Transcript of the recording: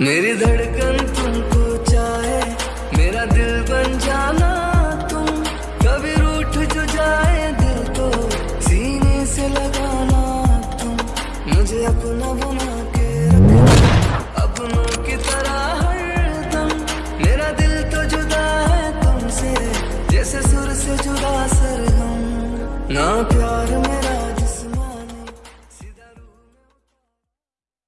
मेरी धड़कन तुमको चाहे, मेरा दिल बन जाना तुम। कभी रूठ जो जाए दिल तो सीने से लगाना तुम। मुझे अपना बना के रखना अपनों की तरह हरदम मेरा दिल तो जुदा है तुमसे, जैसे सुर से जुदा सरगम। ना प्यार में